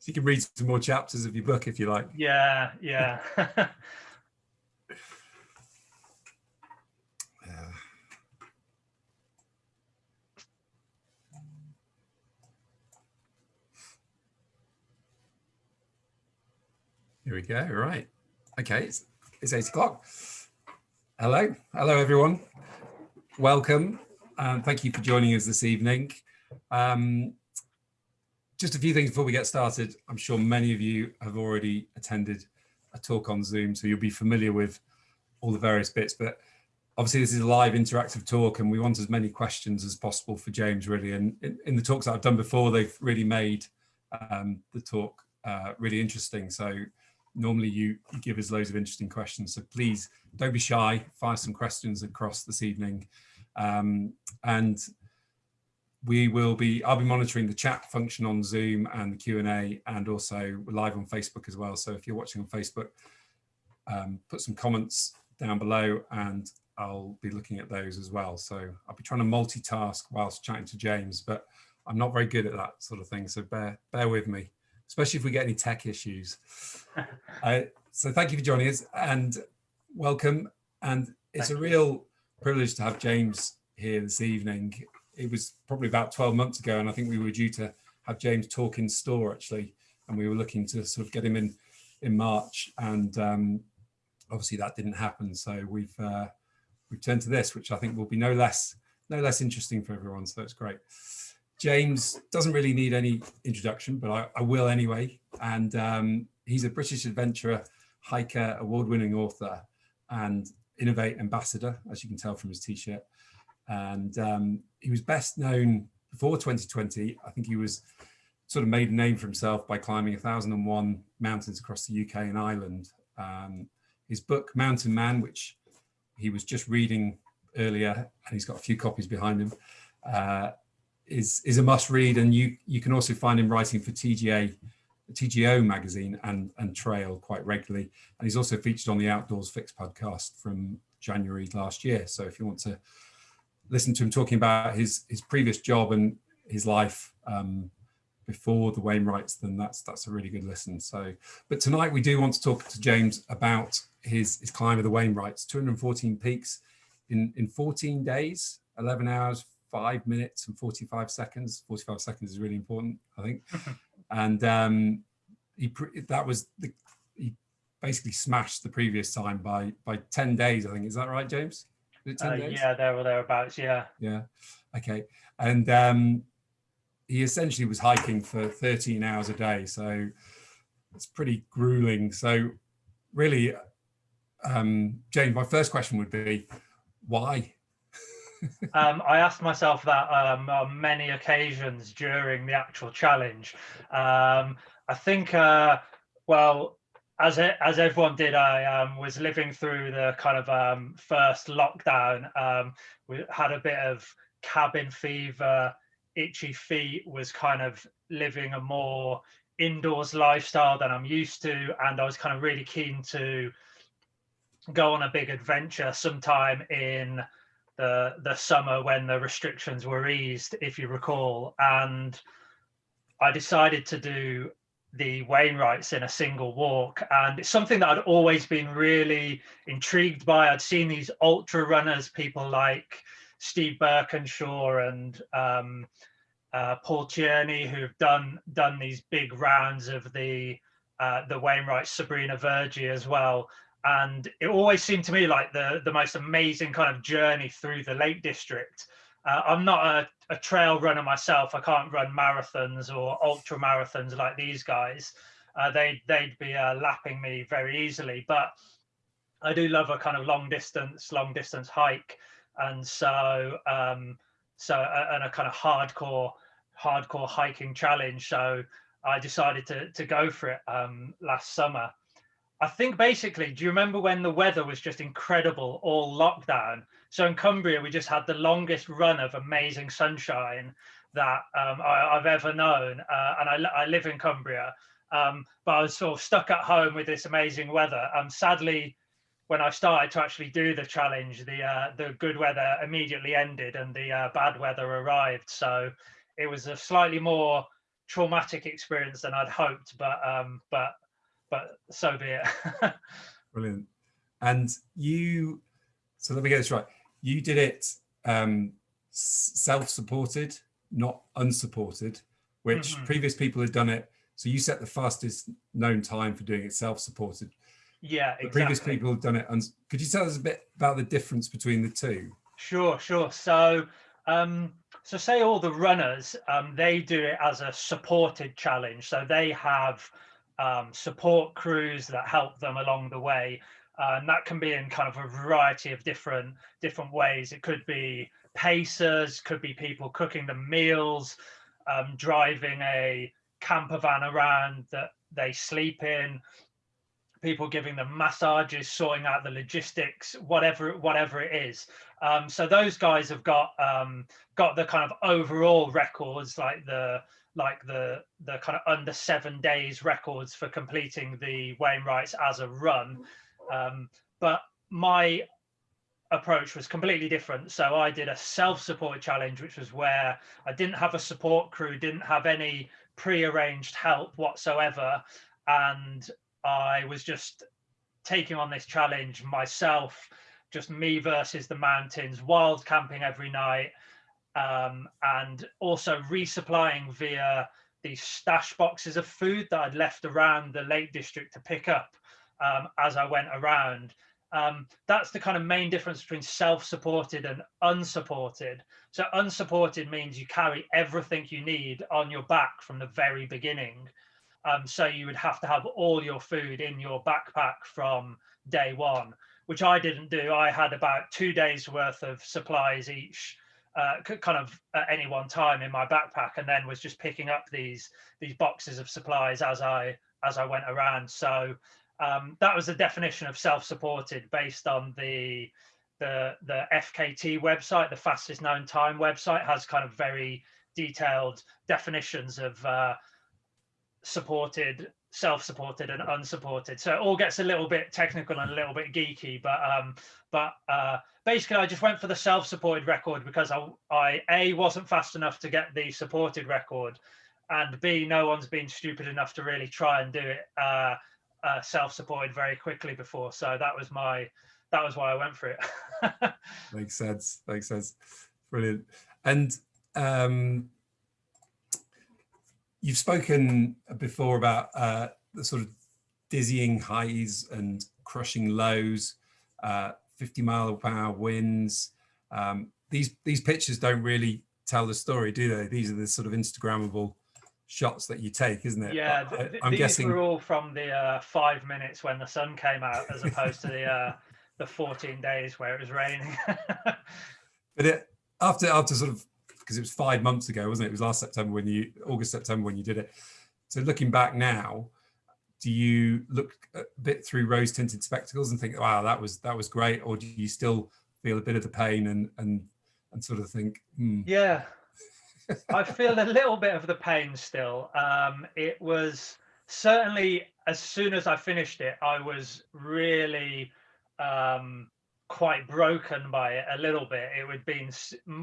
So you can read some more chapters of your book if you like. Yeah, yeah. Here we go. Right. Okay, it's, it's eight o'clock. Hello. Hello, everyone. Welcome. Um, thank you for joining us this evening. Um, just a few things before we get started. I'm sure many of you have already attended a talk on Zoom, so you'll be familiar with all the various bits, but obviously this is a live interactive talk and we want as many questions as possible for James really. And in, in the talks that I've done before, they've really made um, the talk uh, really interesting. So normally you, you give us loads of interesting questions. So please don't be shy, fire some questions across this evening. Um, and we will be, I'll be monitoring the chat function on Zoom and the Q&A and also live on Facebook as well. So if you're watching on Facebook, um, put some comments down below and I'll be looking at those as well. So I'll be trying to multitask whilst chatting to James, but I'm not very good at that sort of thing. So bear, bear with me especially if we get any tech issues. uh, so thank you for joining us and welcome. And it's thank a real privilege to have James here this evening. It was probably about 12 months ago, and I think we were due to have James talk in store actually, and we were looking to sort of get him in in March, and um, obviously that didn't happen. So we've uh, we've turned to this, which I think will be no less no less interesting for everyone. So it's great. James doesn't really need any introduction, but I, I will anyway. And um, he's a British adventurer, hiker, award-winning author, and Inov-8 ambassador, as you can tell from his t-shirt. And um, he was best known before 2020. I think he was sort of made a name for himself by climbing 1001 mountains across the UK and Ireland. Um, his book, Mountain Man, which he was just reading earlier, and he's got a few copies behind him, uh, is is a must read and you you can also find him writing for TGA TGO magazine and and trail quite regularly and he's also featured on the outdoors fix podcast from January last year so if you want to listen to him talking about his his previous job and his life um, before the Wainwrights then that's that's a really good listen so but tonight we do want to talk to James about his his climb of the Wainwrights 214 peaks in in 14 days 11 hours five minutes and 45 seconds. 45 seconds is really important, I think. and um, he that was the, he basically smashed the previous time by by 10 days, I think. Is that right, James? Uh, yeah, there or thereabouts, yeah. Yeah, okay. And um, he essentially was hiking for 13 hours a day. So it's pretty grueling. So really, um, James, my first question would be, why? um, I asked myself that um, on many occasions during the actual challenge. Um, I think, uh, well, as it, as everyone did, I um, was living through the kind of um, first lockdown. Um, we had a bit of cabin fever, itchy feet, was kind of living a more indoors lifestyle than I'm used to, and I was kind of really keen to go on a big adventure sometime in the the summer when the restrictions were eased, if you recall, and I decided to do the Wainwrights in a single walk. And it's something that I'd always been really intrigued by. I'd seen these ultra runners, people like Steve Birkinshaw and um, uh, Paul Tierney, who've done done these big rounds of the uh, the Wainwright Sabrina Verjee as well and it always seemed to me like the the most amazing kind of journey through the Lake District. Uh, I'm not a, a, trail runner myself. I can't run marathons or ultra marathons like these guys. Uh, they they'd be uh, lapping me very easily, but I do love a kind of long distance long distance hike, and so um, so and a kind of hardcore hardcore hiking challenge. So I decided to to go for it um, last summer I think basically, do you remember when the weather was just incredible all lockdown? So in Cumbria, we just had the longest run of amazing sunshine that um, I, have ever known. Uh, and I, I, live in Cumbria, um, but I was sort of stuck at home with this amazing weather. Um, sadly, when I started to actually do the challenge, the uh, the good weather immediately ended and the uh, bad weather arrived. So it was a slightly more traumatic experience than I'd hoped, but um, but but so be it. Brilliant. And you, so let me get this right. You did it um, self-supported, not unsupported, which mm -hmm. previous people had done it. So you set the fastest known time for doing it self-supported. Yeah, exactly. Previous people have done it. Could you tell us a bit about the difference between the two? Sure, sure. So, um, so say all the runners, um, they do it as a supported challenge. So they have um, support crews that help them along the way. And that can be in kind of a variety of different different ways. It could be pacers, could be people cooking the meals, um, driving a camper van around that they sleep in, people giving them massages, sorting out the logistics, whatever whatever it is. Um, so those guys have got um, got the kind of overall records, like the like the the kind of under seven days records for completing the Wainwrights as a run. Um, but my approach was completely different. So I did a self-support challenge, which was where I didn't have a support crew, didn't have any pre-arranged help whatsoever. And I was just taking on this challenge myself, just me versus the mountains, wild camping every night, um, and also resupplying via these stash boxes of food that I'd left around the Lake District to pick up um, as I went around. Um, that's the kind of main difference between self-supported and unsupported. So unsupported means you carry everything you need on your back from the very beginning. Um, so you would have to have all your food in your backpack from day one, which I didn't do. I had about two days worth of supplies each uh, kind of at any one time in my backpack and then was just picking up these these boxes of supplies as I as I went around. So um, that was the definition of self-supported based on the the the FKT website, the fastest known time website, has kind of very detailed definitions of uh, supported, self-supported, and unsupported. So it all gets a little bit technical and a little bit geeky, but um, but uh, basically, I just went for the self-supported record because I, I a wasn't fast enough to get the supported record, and b no one's been stupid enough to really try and do it. Uh, uh, self-supported very quickly before. So that was my, that was why I went for it. Makes sense. Makes sense. Brilliant. And um, you've spoken before about uh, the sort of dizzying highs and crushing lows, uh, 50 mile per hour winds. Um, these these pictures don't really tell the story, do they? These are the sort of Instagrammable shots that you take, isn't it? Yeah, th I, am guessing were all from the uh, five minutes when the sun came out, as opposed to the uh, the 14 days where it was raining. but it after after sort of because it was five months ago, wasn't it? It was last September when you August September when you did it. So looking back now, do you look a bit through rose tinted spectacles and think, wow, that was that was great, or do you still feel a bit of the pain and and and sort of think, hmm. yeah, I feel a little bit of the pain still. Um, it was certainly as soon as I finished it, I was really um, quite broken by it a little bit. It had been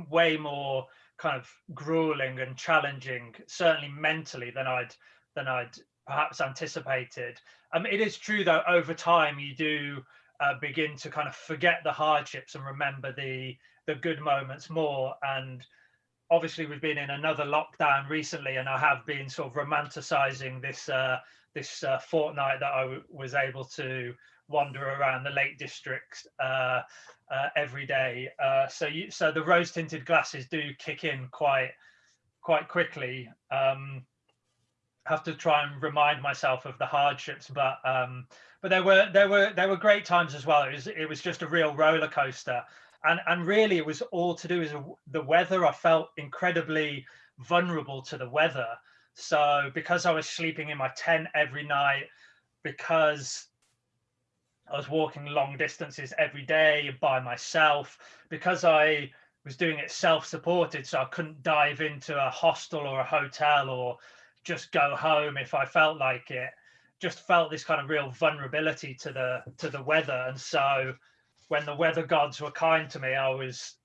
way more kind of grueling and challenging, certainly mentally than I'd than I'd perhaps anticipated. Um, it is true though, over time you do uh, begin to kind of forget the hardships and remember the the good moments more and obviously we've been in another lockdown recently and I have been sort of romanticizing this uh, this uh, fortnight that I was able to wander around the Lake District uh, uh, every day. Uh, so you, so the rose tinted glasses do kick in quite quite quickly. Um, have to try and remind myself of the hardships, but um, but there were there were there were great times as well. It was it was just a real roller coaster and and really it was all to do with the weather. I felt incredibly vulnerable to the weather. So because i was sleeping in my tent every night because i was walking long distances every day by myself because i was doing it self-supported so i couldn't dive into a hostel or a hotel or just go home if i felt like it just felt this kind of real vulnerability to the to the weather. And so when the weather gods were kind to me, I was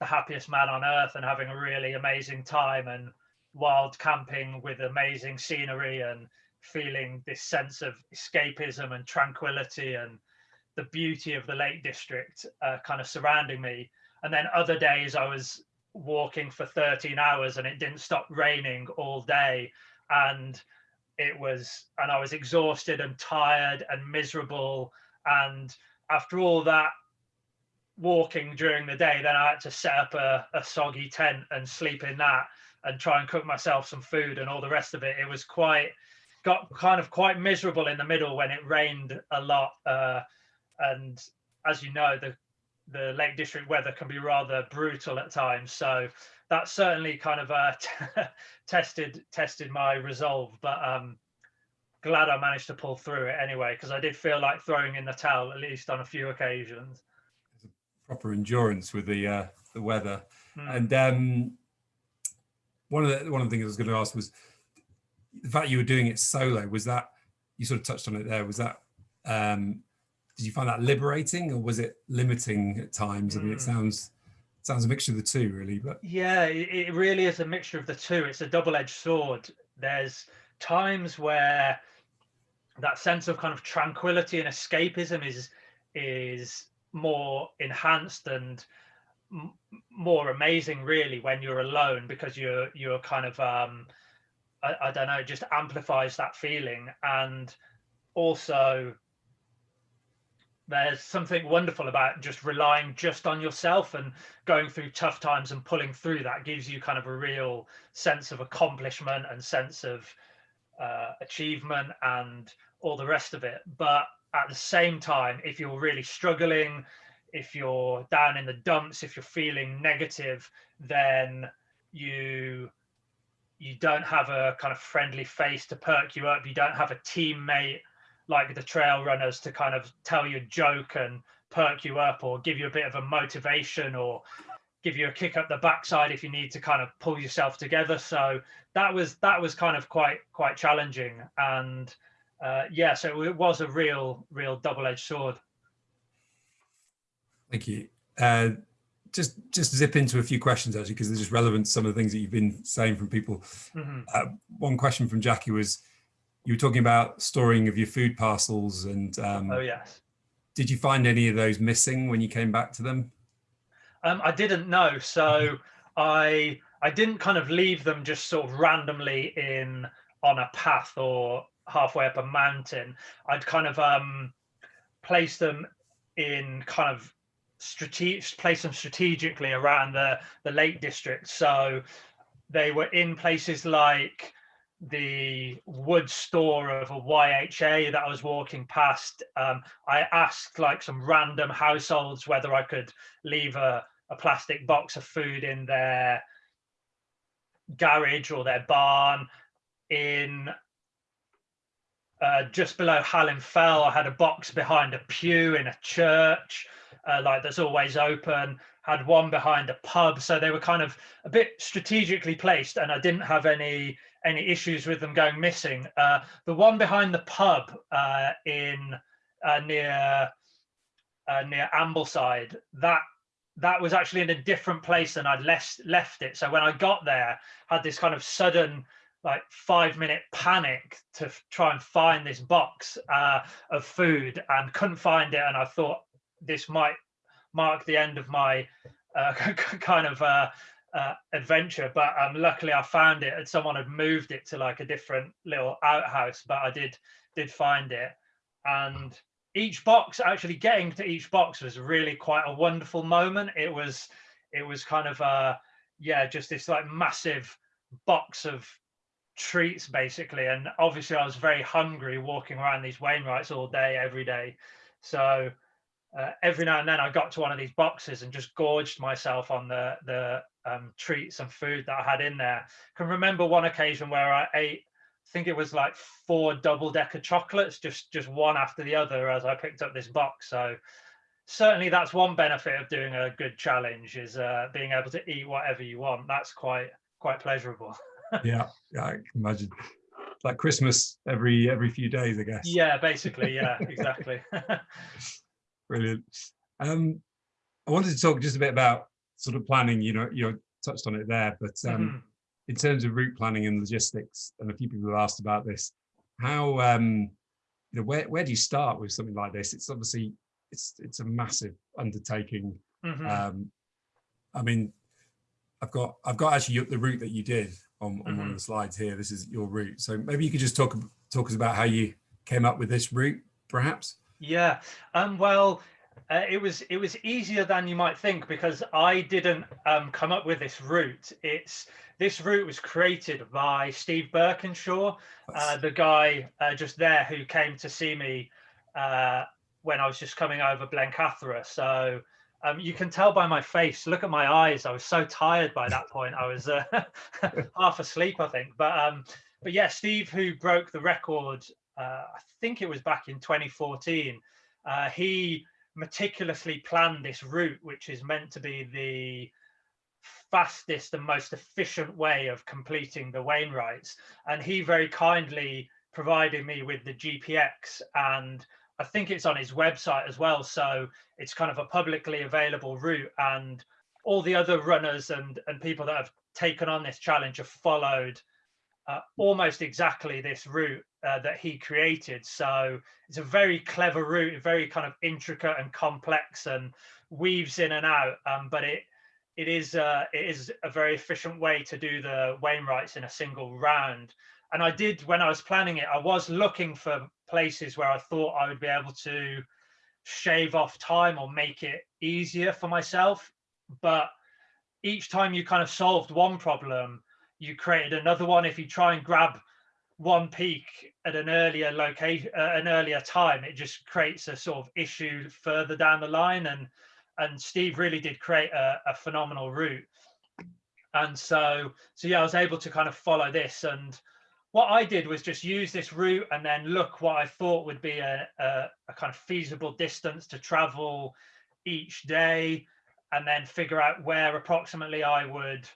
the happiest man on earth and having a really amazing time and wild camping with amazing scenery and feeling this sense of escapism and tranquility and the beauty of the Lake District uh, kind of surrounding me. And then other days I was walking for 13 hours and it didn't stop raining all day. And it was, and I was exhausted and tired and miserable. And after all that walking during the day, then I had to set up a, a soggy tent and sleep in that and try and cook myself some food and all the rest of it. It was quite, got kind of quite miserable in the middle when it rained a lot. Uh, and as you know, the the Lake District weather can be rather brutal at times. So that certainly kind of uh, tested tested my resolve. But um, glad I managed to pull through it anyway, because I did feel like throwing in the towel at least on a few occasions. Proper endurance with the uh, the weather, Mm. and um, one of the one of the things I was going to ask was the fact you were doing it solo. Was that you sort of touched on it there? Was that um, did you find that liberating or was it limiting at times? I mean, it Mm. sounds sounds a mixture of the two, really. But Yeah, it, it really is a mixture of the two. It's a double-edged sword. There's times where that sense of kind of tranquility and escapism is is more enhanced and more amazing really when you're alone because you're you're kind of um I, I don't know just amplifies that feeling. And also there's something wonderful about just relying just on yourself and going through tough times and pulling through that gives you kind of a real sense of accomplishment and sense of uh, achievement and all the rest of it. But at the same time if you're really struggling if you're down in the dumps if you're feeling negative then you you don't have a kind of friendly face to perk you up. You don't have a teammate like the trail runners to kind of tell you a joke and perk you up or give you a bit of a motivation or give you a kick up the backside if you need to kind of pull yourself together. So that was that was kind of quite quite challenging. And uh, yeah so it was a real real double-edged sword thank you. Uh, just just zip into a few questions actually because they're just relevant to some of the things that you've been saying from people. Mhm. Uh, one question from Jackie was, you were talking about storing of your food parcels and um, oh yes did you find any of those missing when you came back to them? Um, I didn't know, so I I didn't kind of leave them just sort of randomly in on a path or halfway up a mountain. I'd kind of um place them in kind of strategic place them strategically around the the Lake District. So they were in places like the wood store of a YHA that I was walking past. Um, I asked like some random households whether I could leave a, a plastic box of food in their garage or their barn. In uh, just below Hallin Fell, I had a box behind a pew in a church, uh, like that's always open. Had one behind a pub, so they were kind of a bit strategically placed, and I didn't have any any issues with them going missing. Uh, the one behind the pub uh, in uh, near near Ambleside, that that was actually in a different place than I'd left left it. So when I got there, had this kind of sudden like five minute panic to try and find this box uh, of food and couldn't find it. And I thought this might mark the end of my uh, kind of uh, uh, adventure. But um, luckily I found it and someone had moved it to like a different little outhouse, but I did did find it. And each box actually getting to each box was really quite a wonderful moment it was it was kind of uh yeah just this like massive box of treats basically and obviously i was very hungry walking around these wainwrights all day every day so uh, every now and then i got to one of these boxes and just gorged myself on the the um, treats and food that i had in there can remember one occasion where i ate I think it was like four double decker chocolates, just just one after the other as I picked up this box. So certainly that's one benefit of doing a good challenge is uh, being able to eat whatever you want. That's quite quite pleasurable. yeah, yeah, I can imagine. Like Christmas every every few days, I guess. Yeah, basically, yeah, exactly. Brilliant. Um, I wanted to talk just a bit about sort of planning. You know, you touched on it there, but um, Mhm. in terms of route planning and logistics, and a few people have asked about this, how um, you know where where do you start with something like this? It's obviously it's it's a massive undertaking. Mhm. Um, I mean, I've got I've got actually the route that you did on, on one of Mhm. the slides here. This is your route. So maybe you could just talk talk us about how you came up with this route, perhaps. Yeah. Um, well, uh, it was it was easier than you might think because I didn't um, come up with this route. It's this route was created by Steve Birkinshaw, uh, the guy uh, just there who came to see me uh, when I was just coming over Blencathra. So um, you can tell by my face. Look at my eyes. I was so tired by that point. I was uh, half asleep, I think. But um, but yeah, Steve, who broke the record, uh, I think it was back in 2014. Uh, he meticulously planned this route, which is meant to be the fastest and most efficient way of completing the Wainwrights. And he very kindly provided me with the GPX and I think it's on his website as well. So it's kind of a publicly available route and all the other runners and, and people that have taken on this challenge have followed uh, almost exactly this route uh, that he created. So it's a very clever route, very kind of intricate and complex and weaves in and out. Um, but it it is uh, it is a very efficient way to do the Wainwrights in a single round. And I did when I was planning it, I was looking for places where I thought I would be able to shave off time or make it easier for myself. But each time you kind of solved one problem, you created another one. If you try and grab one peak at an earlier location, uh, an earlier time, it just creates a sort of issue further down the line. And and Steve really did create a, a phenomenal route. And so so yeah, I was able to kind of follow this. And what I did was just use this route and then look what I thought would be a, a, a kind of feasible distance to travel each day, and then figure out where approximately I would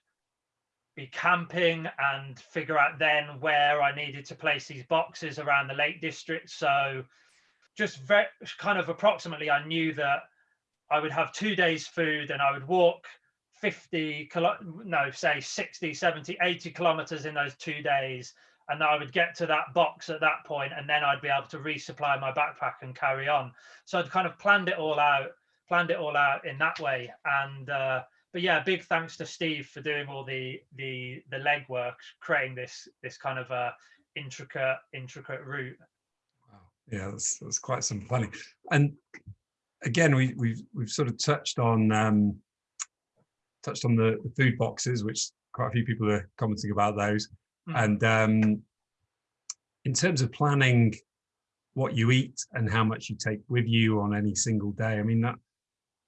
be camping and figure out then where I needed to place these boxes around the Lake District. So just very kind of approximately, I knew that I would have two days food and I would walk 50 kilo, no, say 60, 70, 80 kilometers in those two days. And I would get to that box at that point, and then I'd be able to resupply my backpack and carry on. So I'd kind of planned it all out, planned it all out in that way. And uh, but yeah, big thanks to Steve for doing all the the the legwork, creating this this kind of uh, intricate intricate route. Wow. Yeah, that's, that's quite some planning. And again, we, we've we've sort of touched on um, touched on the, the food boxes, which quite a few people are commenting about those. Mm. And um, in terms of planning what you eat and how much you take with you on any single day, I mean that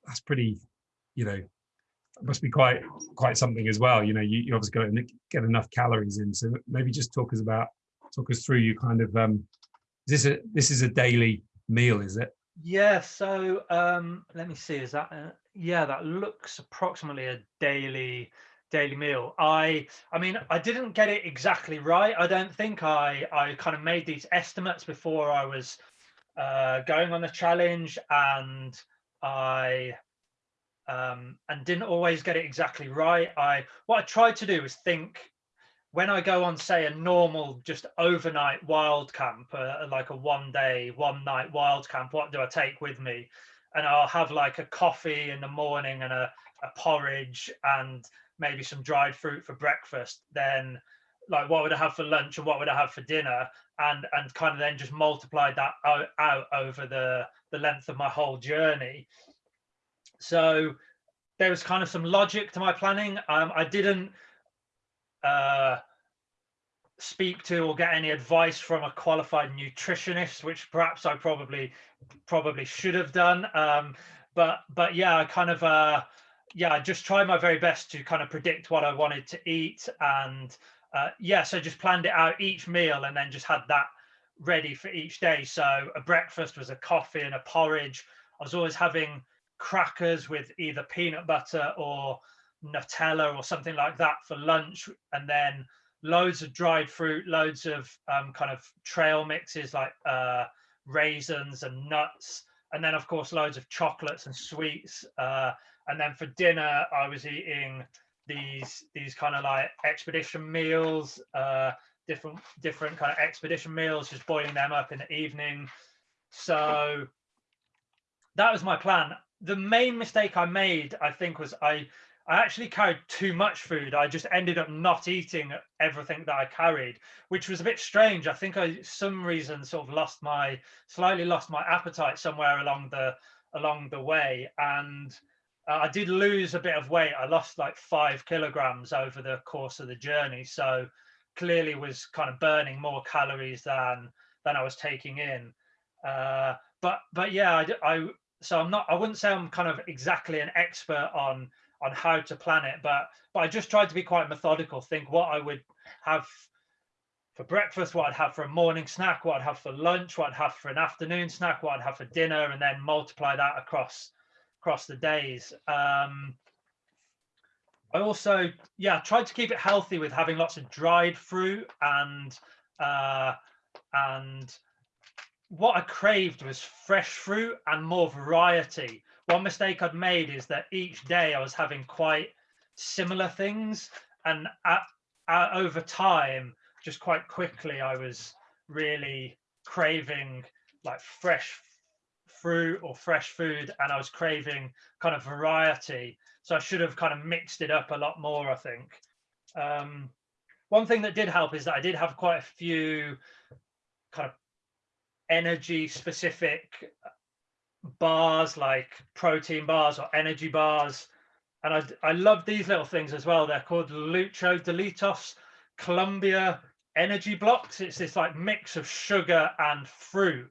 that's pretty, you know, must be quite quite something as well. You know, you, you obviously got to get enough calories in. So maybe just talk us about talk us through you kind of um, is this a this is a daily meal, is it? Yeah, so um, let me see. Is that uh, yeah? That looks approximately a daily daily meal. I I mean, I didn't get it exactly right. I don't think I I kind of made these estimates before I was uh, going on the challenge, and I um, and didn't always get it exactly right. I what I tried to do was think when I go on, say, a normal just overnight wild camp, uh, like a one day, one night wild camp, what do I take with me? And I'll have like a coffee in the morning and a, a porridge and maybe some dried fruit for breakfast. Then, like, what would I have for lunch and what would I have for dinner? And and kind of then just multiply that out, out over the the length of my whole journey. So there was kind of some logic to my planning. Um, I didn't uh, speak to or get any advice from a qualified nutritionist, which perhaps I probably probably should have done. Um, but but yeah, I kind of uh, yeah, just tried my very best to kind of predict what I wanted to eat, and uh, yeah, so just planned it out each meal, and then just had that ready for each day. So a breakfast was a coffee and a porridge. I was always having crackers with either peanut butter or Nutella or something like that for lunch, and then loads of dried fruit, loads of um, kind of trail mixes like uh, raisins and nuts, and then of course loads of chocolates and sweets. Uh, and then for dinner, I was eating these these kind of like expedition meals, uh, different different kind of expedition meals, just boiling them up in the evening. So that was my plan. The main mistake I made, I think, was I I actually carried too much food. I just ended up not eating everything that I carried, which was a bit strange. I think I some reason sort of lost my slightly lost my appetite somewhere along the along the way and uh, I did lose a bit of weight. I lost like five kilograms over the course of the journey. So clearly was kind of burning more calories than than I was taking in. Uh, but but yeah, I, I so I'm not. I wouldn't say I'm kind of exactly an expert on on how to plan it, but but I just tried to be quite methodical. Think what I would have for breakfast, what I'd have for a morning snack, what I'd have for lunch, what I'd have for an afternoon snack, what I'd have for dinner, and then multiply that across across the days. Um, I also, yeah, tried to keep it healthy with having lots of dried fruit and uh, and what I craved was fresh fruit and more variety. One mistake I'd made is that each day I was having quite similar things, and at, at, over time, just quite quickly, I was really craving like fresh fruit or fresh food and I was craving kind of variety. So I should have kind of mixed it up a lot more, I think. Um, one thing that did help is that I did have quite a few kind of energy specific bars like protein bars or energy bars. And I, I love these little things as well. They're called Lucho Dillitos Columbia energy blocks. It's this like mix of sugar and fruit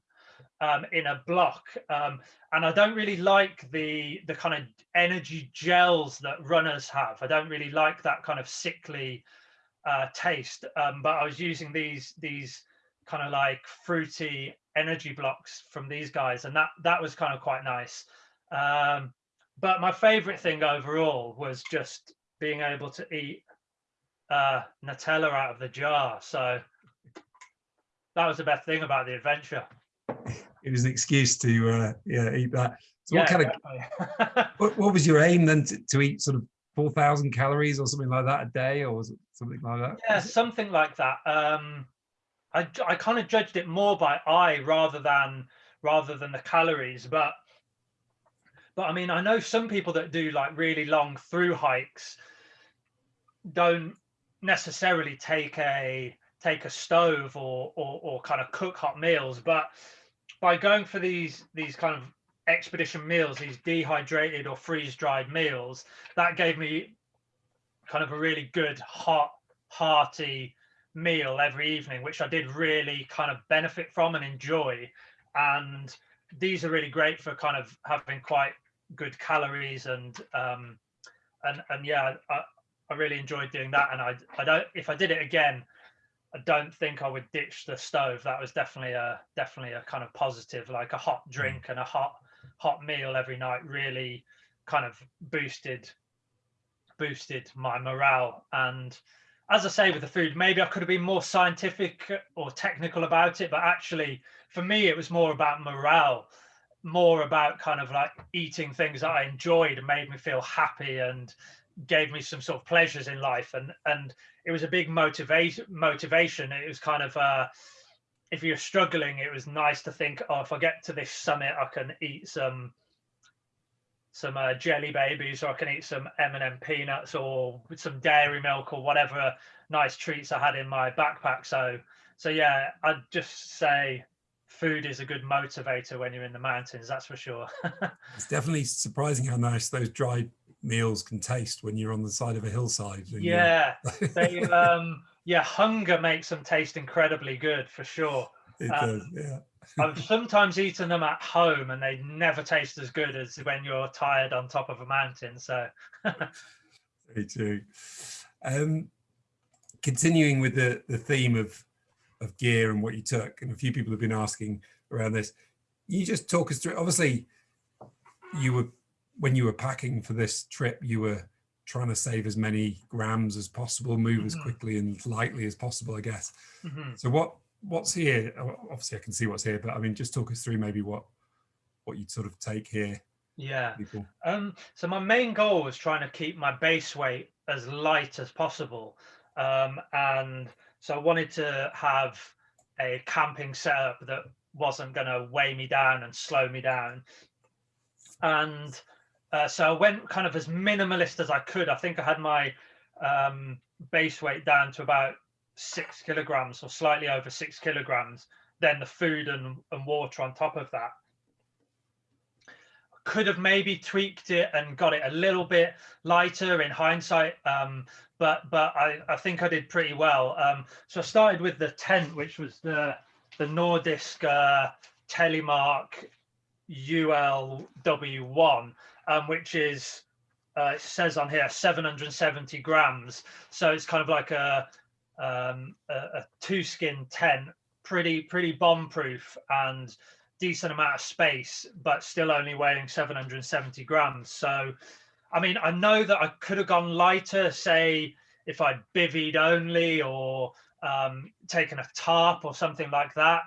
um, in a block. Um, and I don't really like the the kind of energy gels that runners have. I don't really like that kind of sickly uh, taste. Um, but I was using these these kind of like fruity energy blocks from these guys, and that that was kind of quite nice. Um, but my favorite thing overall was just being able to eat uh, Nutella out of the jar. So that was the best thing about the adventure it was an excuse to uh, yeah eat that. So yeah, what kind of what, what, was your aim then to, to eat sort of four thousand calories or something like that a day, or was it something like that? Yeah, something like that. Um, I I kind of judged it more by eye rather than rather than the calories, but but I mean I know some people that do like really long through hikes don't necessarily take a take a stove or, or or kind of cook hot meals but by going for these these kind of expedition meals, these dehydrated or freeze dried meals, that gave me kind of a really good hot, hearty meal every evening, which I did really kind of benefit from and enjoy. And these are really great for kind of having quite good calories and um, and and yeah, I, I really enjoyed doing that. And I I don't if I did it again, I don't think I would ditch the stove. That was definitely a definitely a kind of positive, like a hot mm. drink and a hot hot meal every night really kind of boosted boosted my morale. And as I say with the food, maybe I could have been more scientific or technical about it, but actually for me it was more about morale, more about kind of like eating things that I enjoyed and made me feel happy and gave me some sort of pleasures in life and and it was a big motivation motivation. It was kind of uh if you're struggling it was nice to think oh if i get to this summit i can eat some some uh, jelly babies or i can eat some m&m peanuts or some dairy milk or whatever nice treats i had in my backpack. So so yeah i'd just say food is a good motivator when you're in the mountains that's for sure. It's definitely surprising how nice those dried meals can taste when you're on the side of a hillside. Yeah, they, um, yeah, hunger makes them taste incredibly good for sure. It um, does, yeah. I've sometimes eaten them at home and they never taste as good as when you're tired on top of a mountain. So, very true. Um, continuing with the, the theme of, of gear and what you took, and a few people have been asking around this, you just talk us through, obviously you were when you were packing for this trip, you were trying to save as many grams as possible, move mm -hmm. as mm-hmm. quickly and lightly as possible, I guess. Mm -hmm. So what what's here? Obviously, I can see what's here, but I mean, just talk us through maybe what what you'd sort of take here. Yeah. Um. So my main goal was trying to keep my base weight as light as possible. Um, and so I wanted to have a camping setup that wasn't going to weigh me down and slow me down. And uh, so I went kind of as minimalist as I could. I think I had my um, base weight down to about six kilograms or slightly over six kilograms, then the food and, and water on top of that. Could have maybe tweaked it and got it a little bit lighter in hindsight, um, but but I, I think I did pretty well. Um, so I started with the tent, which was the the Nordisk uh, Telemark ULW1, um, which is uh, it says on here 770 grams. So it's kind of like a um, a, a two skin tent, pretty pretty bomb proof and decent amount of space, but still only weighing 770 grams. So, I mean, I know that I could have gone lighter, say if I'd bivvied only or um, taken a tarp or something like that.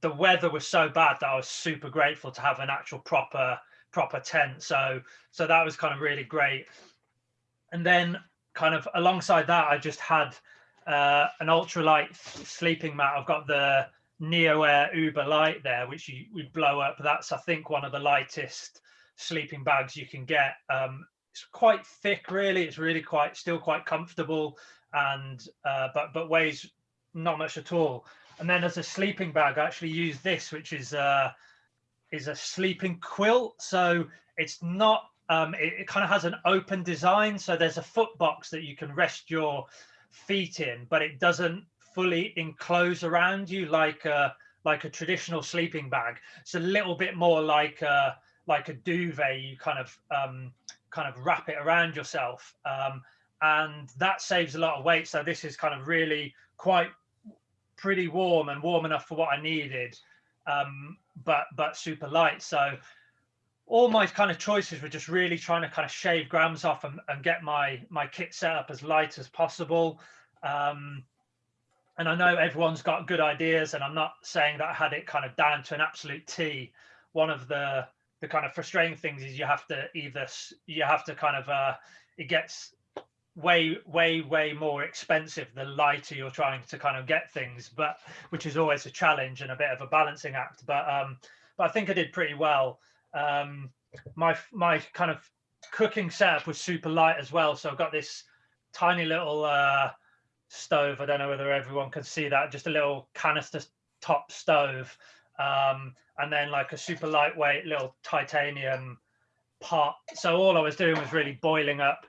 The weather was so bad that I was super grateful to have an actual proper proper tent. So so that was kind of really great. And then kind of alongside that, I just had uh, an ultralight sleeping mat. I've got the NeoAir UberLite there, which you would blow up. That's I think one of the lightest sleeping bags you can get. Um, it's quite thick, really. It's really quite still quite comfortable, and uh, but but weighs not much at all. And then as a sleeping bag, I actually use this, which is uh, is a sleeping quilt. So it's not um, it, it kind of has an open design. So there's a foot box that you can rest your feet in, but it doesn't fully enclose around you like a like a traditional sleeping bag. It's a little bit more like a like a duvet. You kind of um, kind of wrap it around yourself, um, and that saves a lot of weight. So this is kind of really quite pretty warm and warm enough for what I needed, um, but but super light. So all my kind of choices were just really trying to kind of shave grams off and, and get my my kit set up as light as possible. Um, and I know everyone's got good ideas, and I'm not saying that I had it kind of down to an absolute T. One of the the kind of frustrating things is you have to either you have to kind of uh, it gets way way way more expensive the lighter you're trying to kind of get things, but which is always a challenge and a bit of a balancing act. But um, but I think I did pretty well um, my my kind of cooking setup was super light as well. So I've got this tiny little uh, stove. I don't know whether everyone can see that. Just a little canister top stove, um, and then like a super lightweight little titanium pot. So all I was doing was really boiling up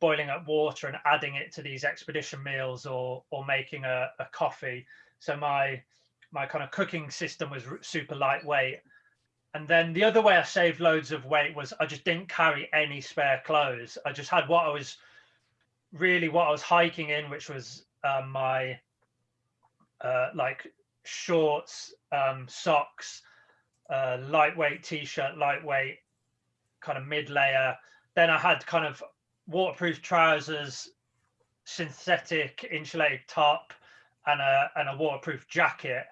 boiling up water and adding it to these expedition meals or or making a, a coffee. So my my kind of cooking system was super lightweight and then the other way I saved loads of weight was I just didn't carry any spare clothes. I just had what I was really what I was hiking in, which was um, my uh, like shorts, um, socks, uh, lightweight t-shirt, lightweight kind of mid layer. Then I had kind of waterproof trousers, synthetic insulated top, and a and a waterproof jacket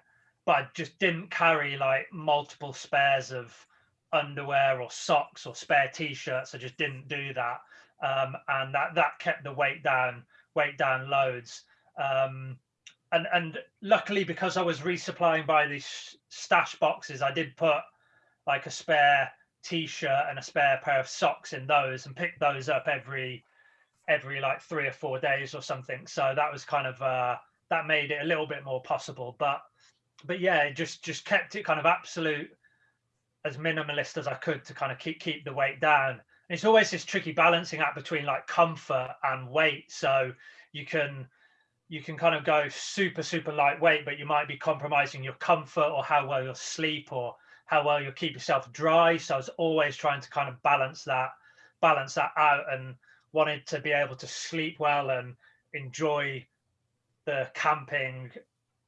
but I just didn't carry like multiple spares of underwear or socks or spare t-shirts. I just didn't do that, um, and that that kept the weight down, weight down loads. Um, and and luckily because I was resupplying by these stash boxes, I did put like a spare t-shirt and a spare pair of socks in those and pick those up every every like three or four days or something. So that was kind of uh, that made it a little bit more possible, but but yeah, just just kept it kind of absolute as minimalist as I could to kind of keep keep the weight down. And it's always this tricky balancing act between like comfort and weight. So you can you can kind of go super super lightweight, but you might be compromising your comfort or how well you'll sleep or how well you'll keep yourself dry. So I was always trying to kind of balance that balance that out and wanted to be able to sleep well and enjoy the camping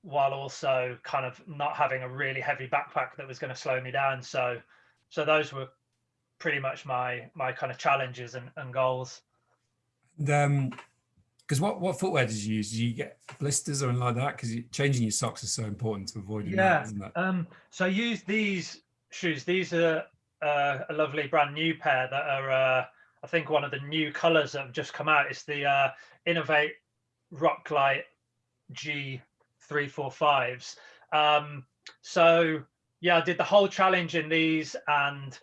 while also kind of not having a really heavy backpack that was going to slow me down. So, so those were pretty much my my kind of challenges and, and goals. Um, because what what footwear did you use? Did you get blisters or anything like that? Because changing your socks is so important to avoid. Yeah. That, isn't it? Um. So I used these shoes. These are uh, a lovely brand new pair that are uh, I think one of the new colors that have just come out is the uh, Inov-8 Roclite G345s. Um, so yeah, I did the whole challenge in these and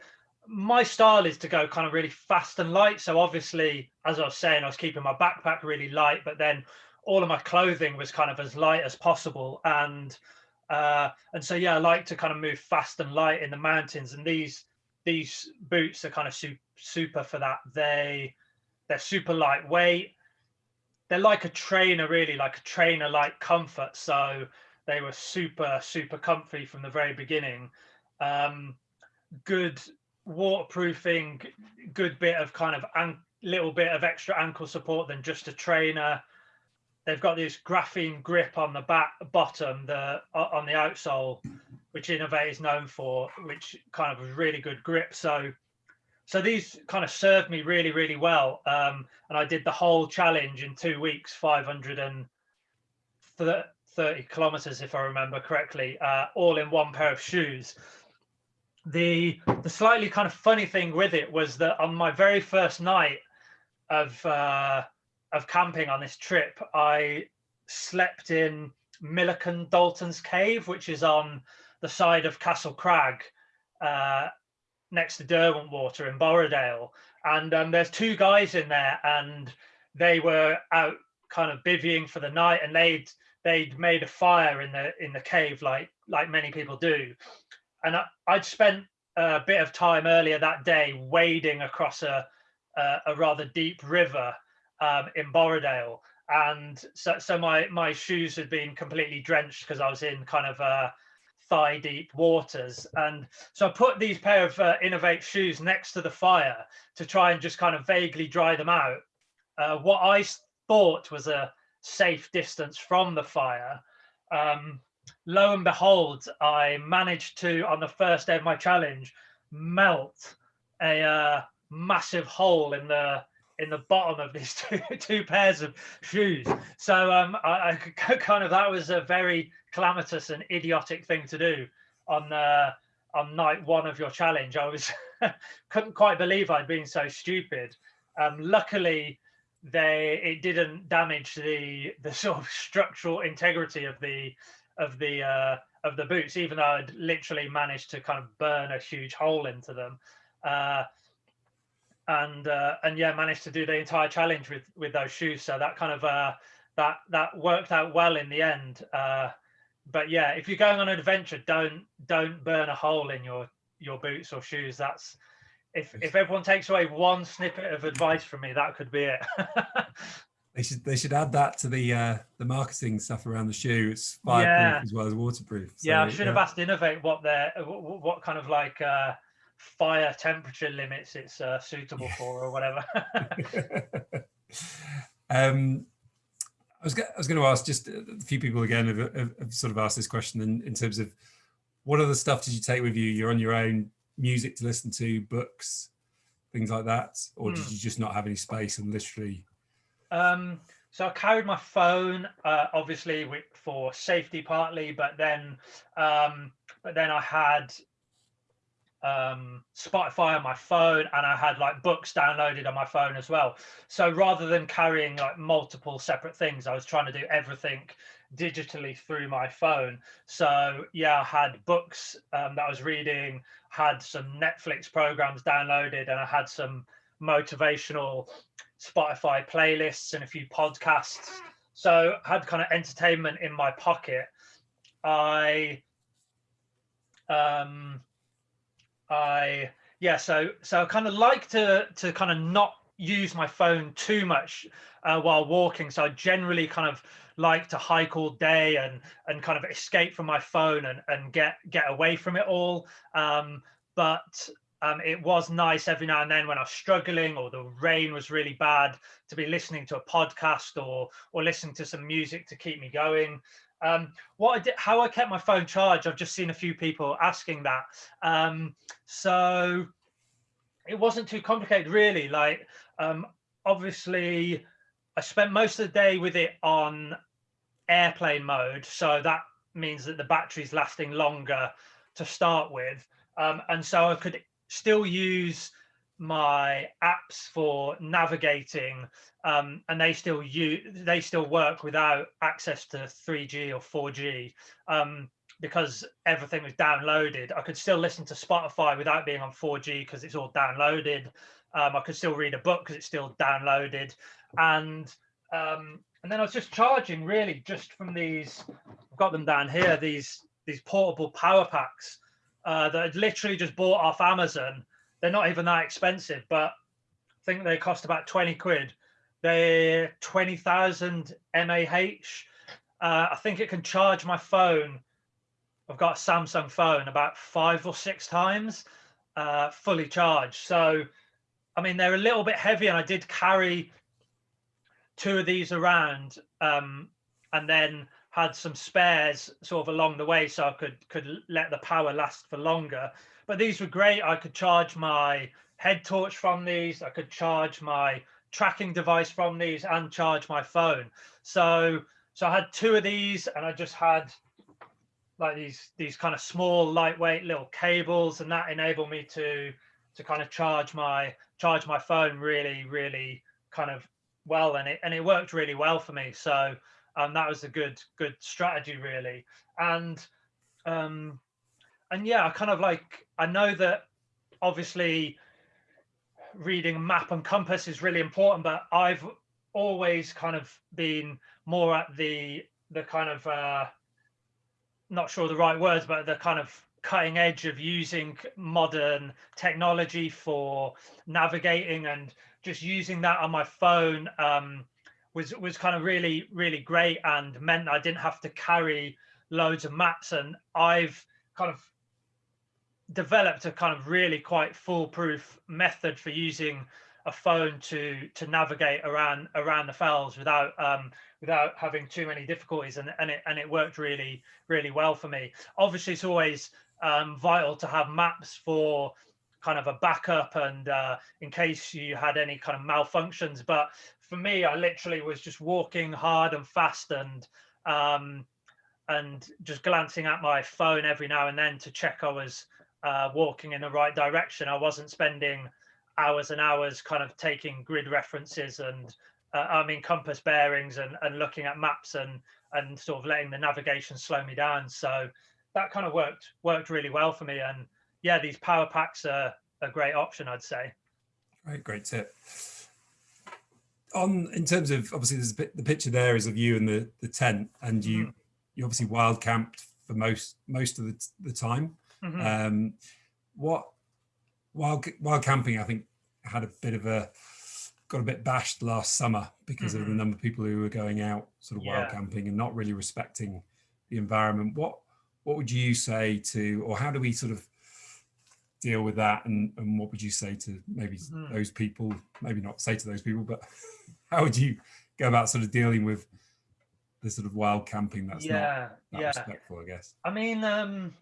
my style is to go kind of really fast and light. So obviously, as I was saying, I was keeping my backpack really light, but then all of my clothing was kind of as light as possible. And uh, and so yeah, I like to kind of move fast and light in the mountains. And these these boots are kind of su super for that. They they're super lightweight. They're like a trainer, really like a trainer like comfort. So they were super super comfy from the very beginning. Um, good waterproofing, good bit of kind of a little bit of extra ankle support than just a trainer. They've got this graphene grip on the back bottom, the on the outsole, which Inov-8 is known for, which kind of was really good grip. So, so these kind of served me really, really well. Um, and I did the whole challenge in two weeks, 530 kilometers, if I remember correctly, uh, all in one pair of shoes the the slightly kind of funny thing with it was that on my very first night of uh, of camping on this trip, I slept in Millican Dalton's cave, which is on the side of Castle Crag, uh, next to Derwentwater in Borrowdale. And um, there's two guys in there, and they were out kind of bivvying for the night, and they'd they'd made a fire in the in the cave, like like many people do and I, would spent a bit of time earlier that day wading across a a, a rather deep river um, in Borrowdale, and so so my my shoes had been completely drenched because I was in kind of uh, thigh deep waters, and so I put these pair of uh, Inov-8 shoes next to the fire to try and just kind of vaguely dry them out. Uh, what I thought was a safe distance from the fire. Um, lo and behold, I managed to, on the first day of my challenge, melt a uh, massive hole in the in the bottom of these two, two pairs of shoes. So um, I, I kind of that was a very calamitous and idiotic thing to do on uh, on night one of your challenge. I was couldn't quite believe I'd been so stupid. Um, luckily, they it didn't damage the the sort of structural integrity of the of the uh, of the boots, even though I'd literally managed to kind of burn a huge hole into them. Uh, and uh, and yeah, managed to do the entire challenge with with those shoes. So that kind of uh, that that worked out well in the end. Uh, but yeah, if you're going on an adventure, don't don't burn a hole in your your boots or shoes. That's if if everyone takes away one snippet of advice from me, that could be it. They should they should add that to the uh, the marketing stuff around the shoe. It's fireproof yeah. as well as waterproof. So, yeah, I should yeah. have asked Inov-8 what their what, what kind of like uh, fire temperature limits it's uh, suitable for or whatever. um, I was I was going to ask just a few people again have, have, have sort of asked this question in, in terms of what other stuff did you take with you? You're on your own, music to listen to, books, things like that, or mm. did hmm. you just not have any space and literally um, so I carried my phone, uh, obviously for safety partly, but then, um, but then I had um, Spotify on my phone and I had like books downloaded on my phone as well. So rather than carrying like multiple separate things, I was trying to do everything digitally through my phone. So yeah, I had books um, that I was reading, had some Netflix programs downloaded, and I had some motivational Spotify playlists and a few podcasts. So I had kind of entertainment in my pocket. I um I yeah, so so I kind of like to to kind of not use my phone too much uh, while walking. So I generally kind of like to hike all day and and kind of escape from my phone and and get get away from it all. Um, but um, it was nice every now and then when I was struggling or the rain was really bad to be listening to a podcast or or listening to some music to keep me going. Um, what I did, how I kept my phone charged, I've just seen a few people asking that. Um, so it wasn't too complicated, really. Like, um, obviously, I spent most of the day with it on airplane mode, so that means that the battery's lasting longer to start with. Um, and so I could still use my apps for navigating um, and they still use they still work without access to 3G or 4G um, because everything was downloaded. I could still listen to Spotify without being on 4G because it's all downloaded. Um, I could still read a book because it's still downloaded, and um, and then I was just charging really just from these. I've got them down here. These these portable power packs uh, that I'd literally just bought off Amazon they're not even that expensive, but I think they cost about 20 quid. They're 20,000 mAh. Uh, I think it can charge my phone. I've got a Samsung phone about five or six times uh, fully charged. So, I mean, they're a little bit heavy, and I did carry two of these around um, and then had some spares sort of along the way so I could could let the power last for longer but these were great. I could charge my head torch from these. I could charge my tracking device from these and charge my phone. So, so I had two of these and I just had like these, these kind of small, lightweight little cables and that enabled me to, to kind of charge my, charge my phone really, really kind of well. And it, and it worked really well for me. So, um, that was a good, good strategy really. And, um, and yeah, I kind of like I know that obviously reading map and compass is really important, but I've always kind of been more at the the kind of uh not sure the right words, but the kind of cutting edge of using modern technology for navigating and just using that on my phone um, was was kind of really really great and meant I didn't have to carry loads of maps. And I've kind of developed a kind of really quite foolproof method for using a phone to to navigate around around the fells without um, without having too many difficulties. And, and it and it worked really really well for me. Obviously it's always um, vital to have maps for kind of a backup and uh, in case you had any kind of malfunctions. But for me I literally was just walking hard and fast and um, and just glancing at my phone every now and then to check I was uh, walking in the right direction. I wasn't spending hours and hours kind of taking grid references and uh, I mean compass bearings and, and looking at maps and and sort of letting the navigation slow me down. So that kind of worked worked really well for me. And yeah, these power packs are a great option, I'd say. Right, great tip. On in terms of obviously there's a bit, the picture there is of you and the the tent and you mm. you obviously wild camped for most most of the, the time. Mm -hmm. um, what while while camping, I think had a bit of a got a bit bashed last summer because mm -hmm. of the mm-hmm. number of people who were going out sort of yeah. wild camping and not really respecting the environment. What what would you say to, or how do we sort of deal with that? And, and what would you say to maybe mm -hmm. those people, maybe not say to those people, but how would you go about sort of dealing with the sort of wild camping that's yeah, not that yeah. respectful, I guess? I mean, um,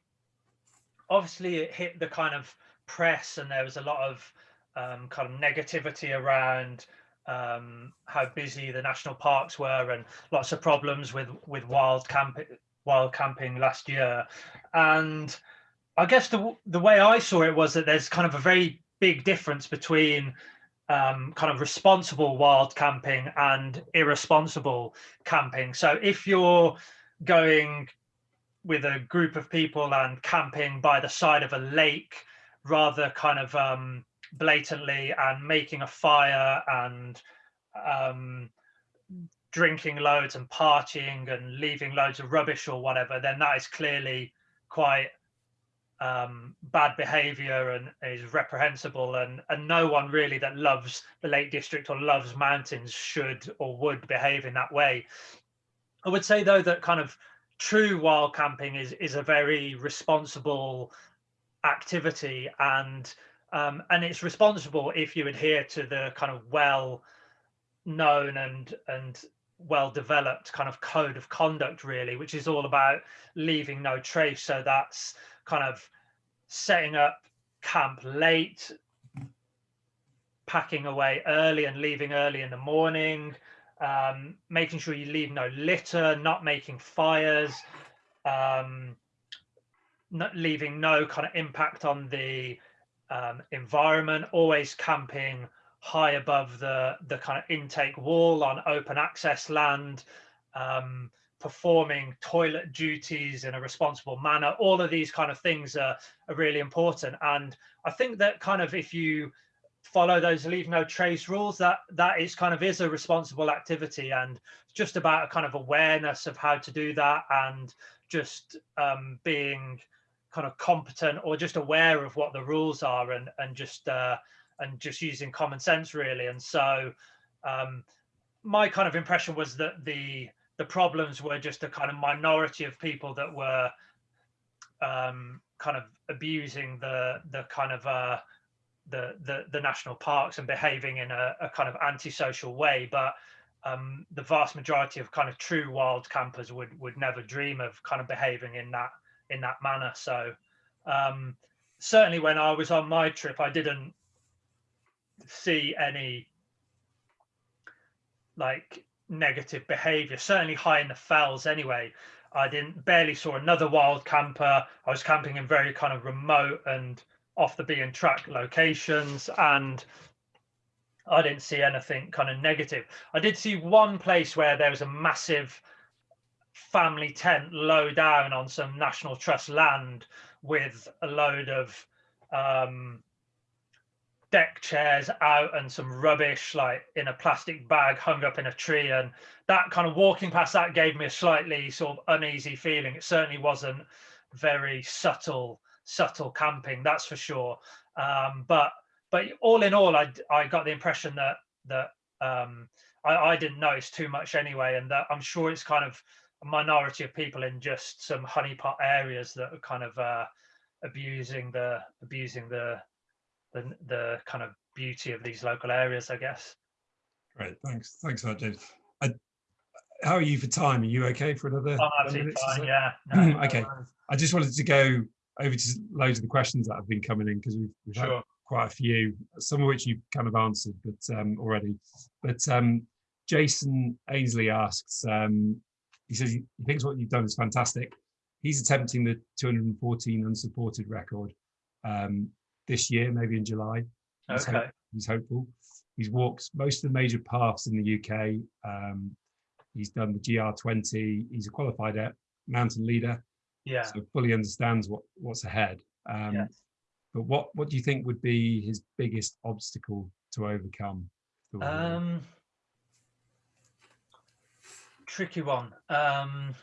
obviously it hit the kind of press and there was a lot of um, kind of negativity around um, how busy the national parks were and lots of problems with with wild camping wild camping last year and I guess the the way I saw it was that there's kind of a very big difference between um, kind of responsible wild camping and irresponsible camping. So if you're going with a group of people and camping by the side of a lake rather kind of um, blatantly and making a fire and um, drinking loads and partying and leaving loads of rubbish or whatever, then that is clearly quite um, bad behavior and is reprehensible. And, and no one really that loves the Lake District or loves mountains should or would behave in that way. I would say, though, that kind of true wild camping is is a very responsible activity and um, and it's responsible if you adhere to the kind of well known and and well developed kind of code of conduct really which is all about leaving no trace so that's kind of setting up camp late packing away early and leaving early in the morning um, making sure you leave no litter, not making fires, um, not leaving no kind of impact on the um, environment, always camping high above the, the kind of intake wall on open access land, um, performing toilet duties in a responsible manner. All of these kind of things are, are really important. And I think that kind of if you follow those leave no trace rules, that that is kind of is a responsible activity and just about a kind of awareness of how to do that and just um, being kind of competent or just aware of what the rules are and and just uh, and just using common sense really. And so um, my kind of impression was that the the problems were just a kind of minority of people that were um, kind of abusing the the kind of uh, the, the the national parks and behaving in a, a kind of antisocial way, but um, the vast majority of kind of true wild campers would would never dream of kind of behaving in that in that manner. So um, certainly when I was on my trip, I didn't see any like negative behavior, certainly high in the fells anyway. I didn't barely saw another wild camper. I was camping in very kind of remote and off the beaten track locations and I didn't see anything kind of negative. I did see one place where there was a massive family tent low down on some National Trust land with a load of um, deck chairs out and some rubbish like in a plastic bag hung up in a tree and that kind of walking past that gave me a slightly sort of uneasy feeling. It certainly wasn't very subtle subtle camping that's for sure. Um, but but all in all i i got the impression that that um, I, I didn't notice too much anyway and that i'm sure it's kind of a minority of people in just some honeypot areas that are kind of uh, abusing the abusing the the the kind of beauty of these local areas, I guess. Great, thanks, thanks for that, James. I, how are you for time? Are you okay for another? Oh, absolutely fine. Yeah. No, okay. No I just wanted to go over to loads of the questions that have been coming in because we've, we've sure. had quite a few, some of which you've kind of answered, but um, already. But um, Jason Ainsley asks, um, he says he thinks what you've done is fantastic. He's attempting the 214 unsupported record. Um, this year, maybe in July. He's, okay. Hope, he's hopeful. He's walked most of the major paths in the UK. Um, he's done the GR20. He's a qualified mountain leader. Yeah. So fully understands what what's ahead. Um, yes. But what what do you think would be his biggest obstacle to overcome? Um, tricky one. Um,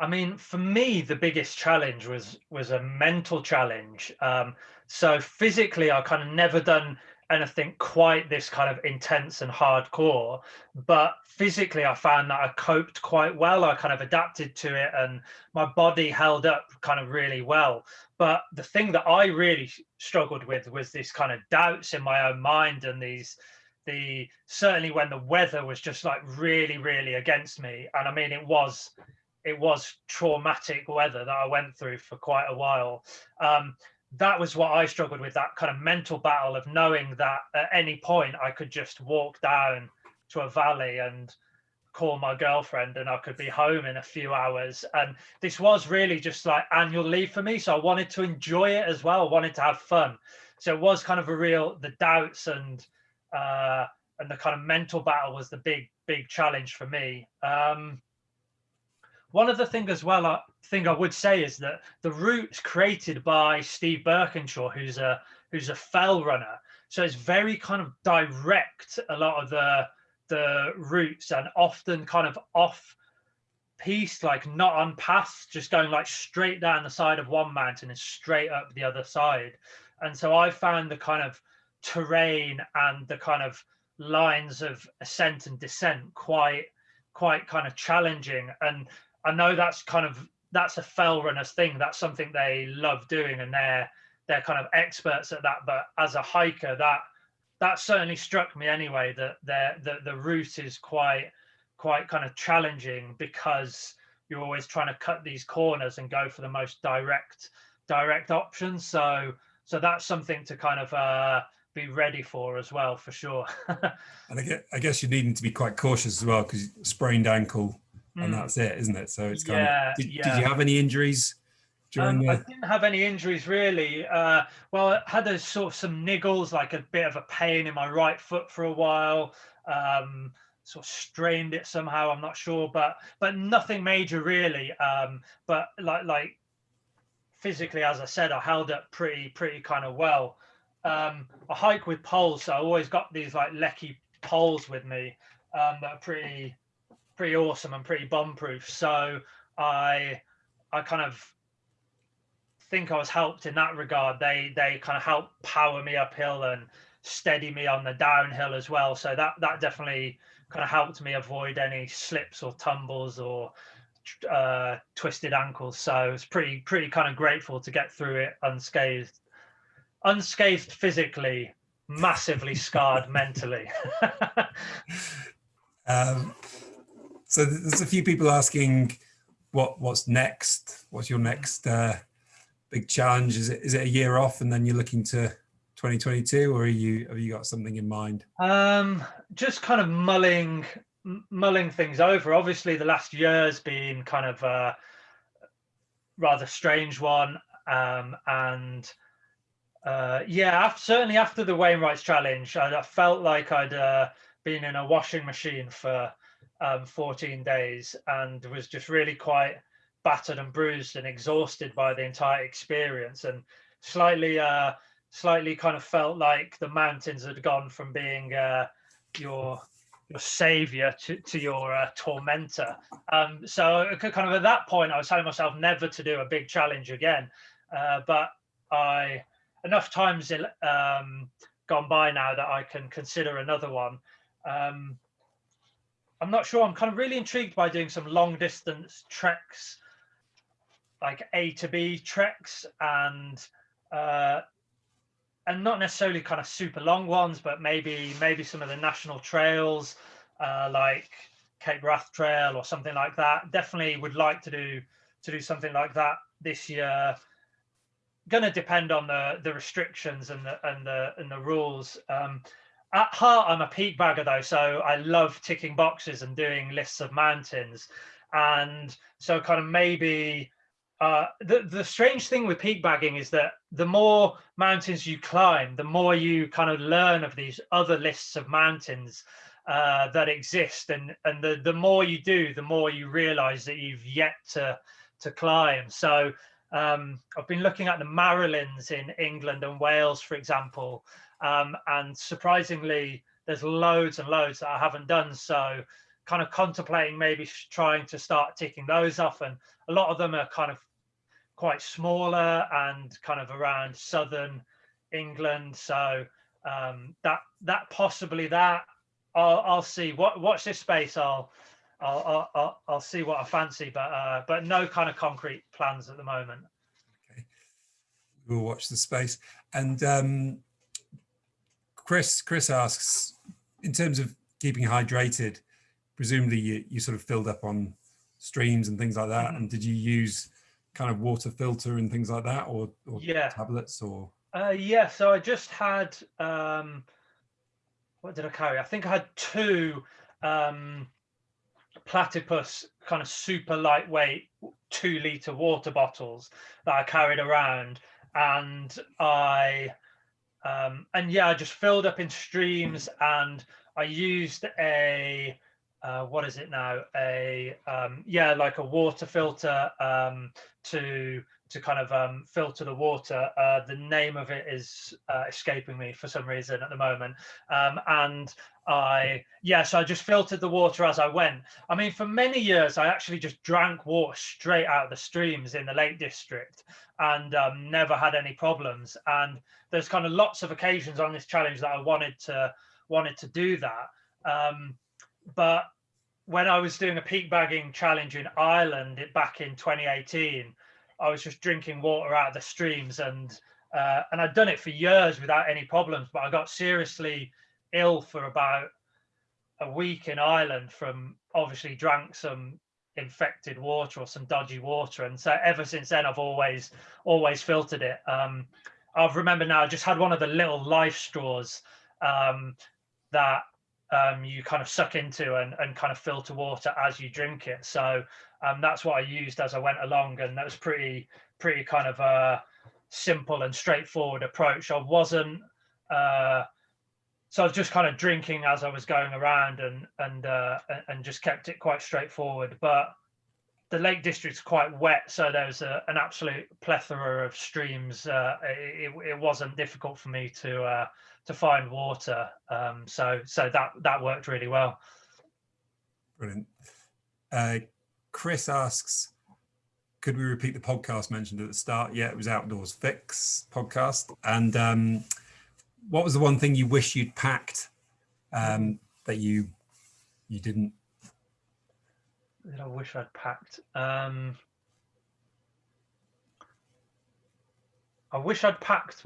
I mean, for me, the biggest challenge was was a mental challenge. Um, so physically, I kind of never done anything quite this kind of intense and hardcore, but physically, I found that I coped quite well. I kind of adapted to it, and my body held up kind of really well. But the thing that I really struggled with was this kind of doubts in my own mind and these the certainly when the weather was just like really really against me and i mean it was it was traumatic weather that I went through for quite a while. Um, that was what I struggled with that kind of mental battle of knowing that at any point I could just walk down to a valley and call my girlfriend and I could be home in a few hours. And this was really just like annual leave for me. So I wanted to enjoy it as well. I wanted to have fun. So it was kind of a real, the doubts and, uh, and the kind of mental battle was the big, big challenge for me. Um, one of the things as well, I think I would say is that the route's created by Steve Birkinshaw, who's a who's a fell runner. So it's very kind of direct. A lot of the the routes and often kind of off piste, like not on paths, just going like straight down the side of one mountain and straight up the other side. And so I found the kind of terrain and the kind of lines of ascent and descent quite quite kind of challenging and I know that's kind of that's a fell runners thing. That's something they love doing, and they're they're kind of experts at that. But as a hiker, that that certainly struck me anyway. That the the route is quite quite kind of challenging because you're always trying to cut these corners and go for the most direct direct options. So so that's something to kind of uh, be ready for as well, for sure. and I guess, I guess you're needing to be quite cautious as well because sprained ankle and mm. that's it, isn't it? So it's kind yeah, of. Did, yeah. did, you have any injuries during Um, the? I didn't have any injuries really. Uh, well, I had a sort of some niggles, like a bit of a pain in my right foot for a while. Um, sort of strained it somehow. I'm not sure, but but nothing major really. Um, but like like physically, as I said, I held up pretty pretty kind of well. Um, I hike with poles, so I always got these like Leki poles with me um, that are pretty pretty awesome and pretty bomb proof. So I I kind of think I was helped in that regard. They they kind of helped power me uphill and steady me on the downhill as well. So that that definitely kind of helped me avoid any slips or tumbles or uh, twisted ankles. So it's pretty pretty kind of grateful to get through it unscathed, unscathed physically, massively scarred mentally. Um, so there's a few people asking what what's next. What's your next uh, big challenge? Is it is it a year off and then you're looking to 2022, or are you have you got something in mind? Um, just kind of mulling mulling things over. Obviously, the last year's been kind of a rather strange one, um, and uh, yeah, after, certainly after the Wainwright's challenge, I, I felt like I'd uh, been in a washing machine for um, 14 days and was just really quite battered and bruised and exhausted by the entire experience, and slightly. Uh, slightly kind of felt like the mountains had gone from being uh, your your savior to, to your uh, tormentor. Um, so kind of at that point, I was telling myself never to do a big challenge again. Uh, but I enough times um, gone by now that I can consider another one. Um, I'm not sure. I'm kind of really intrigued by doing some long distance treks, like A to B treks, and uh, and not necessarily kind of super long ones, but maybe maybe some of the national trails uh, like Cape Wrath Trail or something like that. Definitely would like to do to do something like that this year. Going to depend on the the restrictions and the and the and the rules. Um, at heart, I'm a peak bagger though, so I love ticking boxes and doing lists of mountains, and so kind of maybe uh, the the strange thing with peak bagging is that the more mountains you climb, the more you kind of learn of these other lists of mountains uh, that exist, and and the the more you do, the more you realise that you've yet to to climb. So um, I've been looking at the Marilyns in England and Wales, for example, um, and surprisingly, there's loads and loads that I haven't done. So kind of contemplating maybe trying to start ticking those off and a lot of them are kind of quite smaller and kind of around southern England. So um, that that possibly that I'll I'll see. What watch this space. I'll I'll I'll, I'll see what I fancy, but uh, but no kind of concrete plans at the moment. Okay, we'll watch the space. And um, Chris Chris asks, in terms of keeping hydrated, presumably you you sort of filled up on streams and things like that. Mm -hmm. And did you use kind of water filter and things like that or, or yeah tablets or uh, yeah so i just had um what did i carry i think i had two um platypus kind of super lightweight two liter water bottles that i carried around and i um and yeah i just filled up in streams and i used a uh, what is it now? A um, yeah, like a water filter um, to to kind of um, filter the water. Uh, the name of it is uh, escaping me for some reason at the moment. Um, and I yeah, so I just filtered the water as I went. I mean, for many years, I actually just drank water straight out of the streams in the Lake District and um, never had any problems. And there's kind of lots of occasions on this challenge that I wanted to wanted to do that. Um, but when I was doing a peak bagging challenge in Ireland back in 2018, I was just drinking water out of the streams and uh, and I'd done it for years without any problems, but I got seriously ill for about a week in Ireland from obviously drank some infected water or some dodgy water. And so ever since then, I've always, always filtered it. Um, I've remember now, I just had one of the little life straws um, that um, you kind of suck into and, and kind of filter water as you drink it. So um, that's what I used as I went along, and that was pretty pretty kind of a simple and straightforward approach. I wasn't uh, so I was just kind of drinking as I was going around and and uh, and just kept it quite straightforward. But the Lake District's quite wet, so there's a, an absolute plethora of streams. Uh, it, it wasn't difficult for me to uh, to find water, um, so so that that worked really well. Brilliant. Uh, Chris asks, could we repeat the podcast mentioned at the start? Yeah, it was Outdoors Fix podcast, and um, what was the one thing you wish you'd packed um, that you you didn't? That I wish I'd packed. Um, I wish I'd packed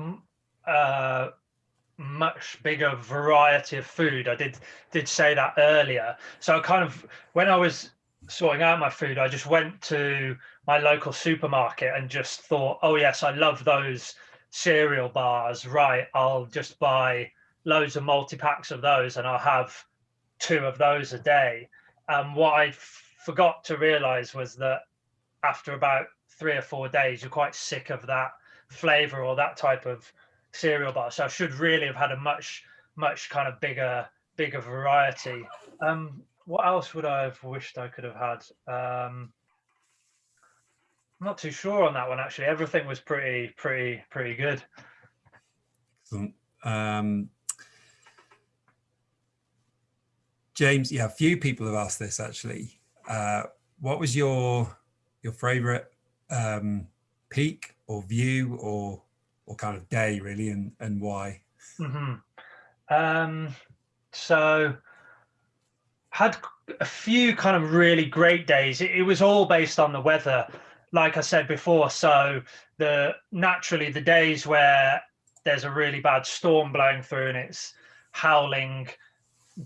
uh, much bigger variety of food. I did did say that earlier. So I kind of when I was sorting out my food, I just went to my local supermarket and just thought, oh yes, I love those cereal bars, right, I'll just buy loads of multi-packs of those and I'll have two of those a day. And what I forgot to realize was that after about three or four days, you're quite sick of that flavor or that type of cereal bar. So I should really have had a much, much kind of bigger, bigger variety. Um, what else would I have wished I could have had? Um, I'm not too sure on that one actually. Everything was pretty, pretty, pretty good. Um, James, yeah, a few people have asked this actually. Uh, what was your your favorite um, peak or view or or kind of day really, and and why? Mm -hmm. um, so had a few kind of really great days. It, it was all based on the weather like I said before, so the naturally the days where there's a really bad storm blowing through and it's howling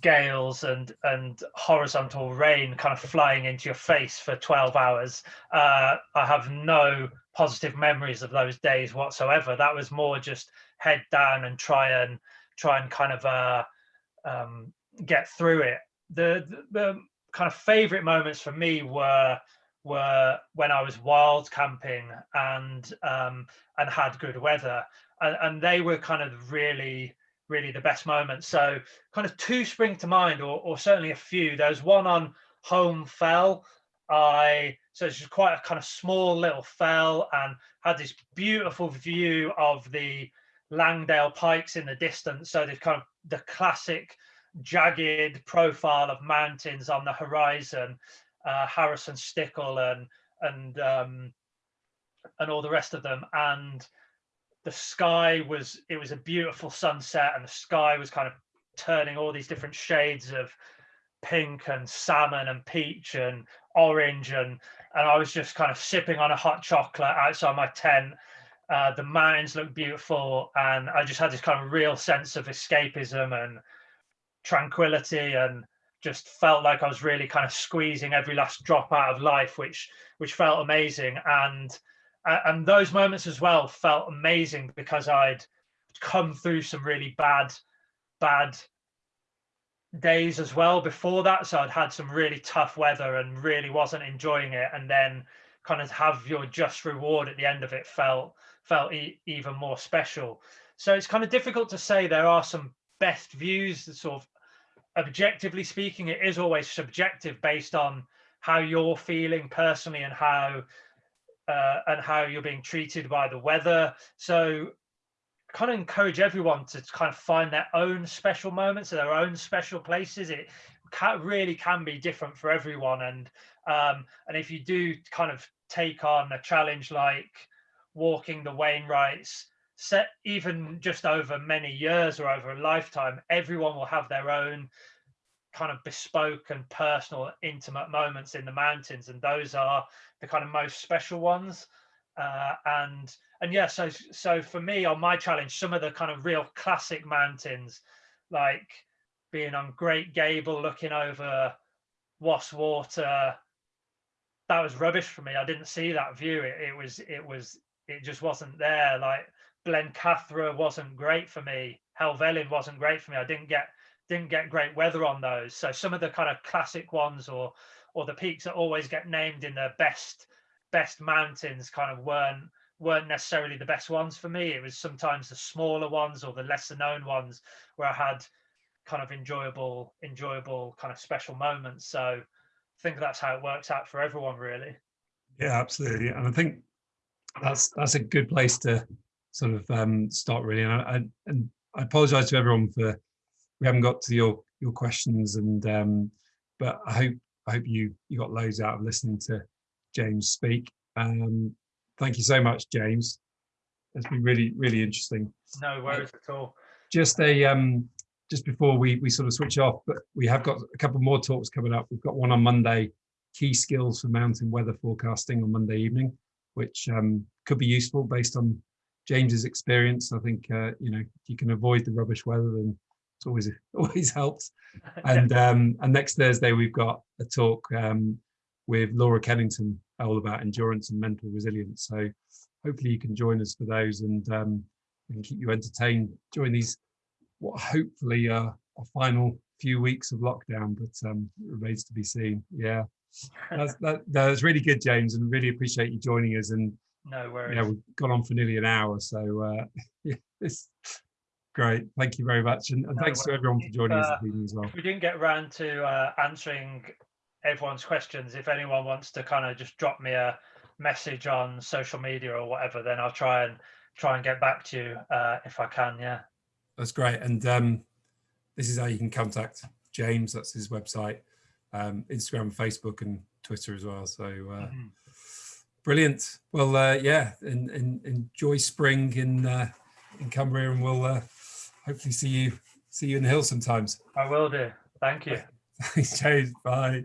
gales and and horizontal rain kind of flying into your face for 12 hours uh, i have no positive memories of those days whatsoever that was more just head down and try and try and kind of uh, um, get through it the, the, the kind of favorite moments for me were were when I was wild camping and um, and had good weather, and, and, they were kind of really really the best moments. So kind of two spring to mind, or, or certainly a few. There's one on Holme Fell. I so it's just quite a kind of small little fell and had this beautiful view of the Langdale Pikes in the distance. So the kind of the classic jagged profile of mountains on the horizon uh, Harrison Stickle and and um, and all the rest of them. And the sky was it was a beautiful sunset, and the sky was kind of turning all these different shades of pink and salmon and peach and orange and and I was just kind of sipping on a hot chocolate outside my tent. Uh, the mountains looked beautiful, and I just had this kind of real sense of escapism and tranquility and just felt like I was really kind of squeezing every last drop out of life, which which felt amazing. And and those moments as well felt amazing because I'd come through some really bad bad days as well before that. So I'd had some really tough weather and really wasn't enjoying it. And then kind of have your just reward at the end of it felt felt e even more special. So it's kind of difficult to say there are some best views sort of objectively speaking, it is always subjective based on how you're feeling personally and how uh, and how you're being treated by the weather. So kind of encourage everyone to kind of find their own special moments, or their own special places. It can, really can be different for everyone. And um, and if you do kind of take on a challenge like walking the Wainwrights, set even just over many years or over a lifetime, everyone will have their own kind of bespoke and personal, intimate moments in the mountains, and those are the kind of most special ones. Uh, and and yeah, so so for me on my challenge, some of the kind of real classic mountains, like being on Great Gable, looking over Wast Water, that was rubbish for me. I didn't see that view. It, it was it was it just wasn't there. Like Blencathra wasn't great for me. Helvellyn wasn't great for me. I didn't get didn't get great weather on those. So some of the kind of classic ones or or the peaks that always get named in the best best mountains kind of weren't weren't necessarily the best ones for me. It was sometimes the smaller ones or the lesser known ones where I had kind of enjoyable, enjoyable kind of special moments. So I think that's how it works out for everyone, really. Yeah, absolutely. And I think that's that's a good place to sort of um, start really. And I, and I apologize to everyone for we haven't got to your your questions and um, but I hope I hope you you got loads out of listening to James speak. Um, thank you so much, James. It's been really really interesting. No worries at all. Just a um, just before we we sort of switch off, but we have got a couple more talks coming up. We've got one on Monday, key skills for mountain weather forecasting on Monday evening, which um, could be useful based on James's experience. I think uh, you know if you can avoid the rubbish weather, then it's always always helps. And um, and next Thursday we've got a talk um, with Laura Kennington all about endurance and mental resilience. So hopefully you can join us for those and um, we can keep you entertained during these what hopefully uh, a final few weeks of lockdown, but um, remains to be seen. Yeah, that's that, that's really good, James, and really appreciate you joining us. And no worries. Yeah, we've gone on for nearly an hour, so uh, yeah, it's great. Thank you very much, and, and No thanks to everyone for joining us Uh, as well. If we didn't get around to uh, answering everyone's questions, if anyone wants to kind of just drop me a message on social media or whatever, then I'll try and try and get back to you uh, if I can. Yeah. That's great. And um, this is how you can contact James. That's his website, um, Instagram, Facebook, and Twitter as well. So uh, Mhm. brilliant. Well, uh, yeah, and, and enjoy spring in uh, in Cumbria, and we'll uh, hopefully see you see you in the hills sometimes. I will do. Thank you. Thanks, James. Bye.